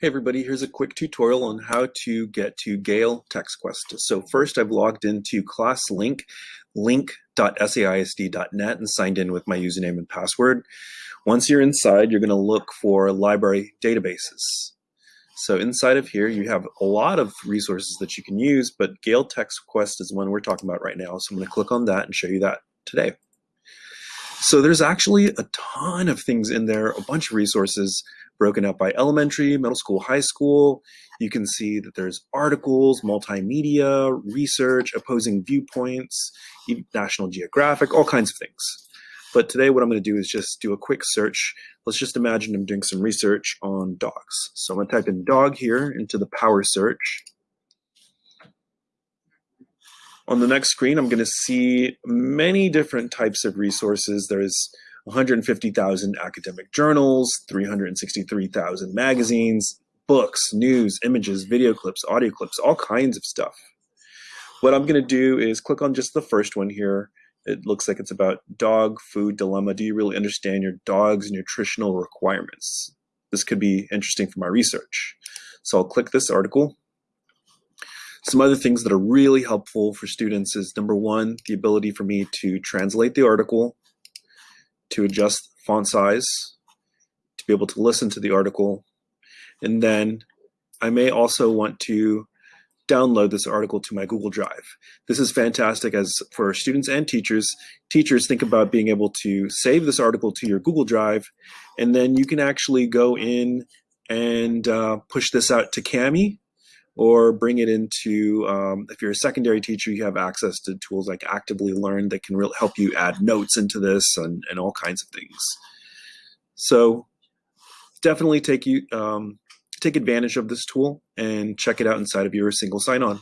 Hey everybody, here's a quick tutorial on how to get to Gale TexQuest. So first I've logged into ClassLink, link.saisd.net and signed in with my username and password. Once you're inside, you're going to look for library databases. So inside of here, you have a lot of resources that you can use, but Gale TexQuest is the one we're talking about right now. So I'm going to click on that and show you that today. So there's actually a ton of things in there, a bunch of resources broken up by elementary, middle school, high school. You can see that there's articles, multimedia, research, opposing viewpoints, National Geographic, all kinds of things. But today what I'm going to do is just do a quick search. Let's just imagine I'm doing some research on dogs. So I'm going to type in dog here into the power search. On the next screen, I'm going to see many different types of resources. There's 150,000 academic journals, 363,000 magazines, books, news, images, video clips, audio clips, all kinds of stuff. What I'm going to do is click on just the first one here. It looks like it's about dog food dilemma. Do you really understand your dog's nutritional requirements? This could be interesting for my research. So I'll click this article some other things that are really helpful for students is number one, the ability for me to translate the article, to adjust font size, to be able to listen to the article, and then I may also want to download this article to my Google Drive. This is fantastic as for students and teachers. Teachers think about being able to save this article to your Google Drive, and then you can actually go in and uh, push this out to Kami or bring it into, um, if you're a secondary teacher, you have access to tools like Actively Learn that can really help you add notes into this and, and all kinds of things. So definitely take you um, take advantage of this tool and check it out inside of your single sign-on.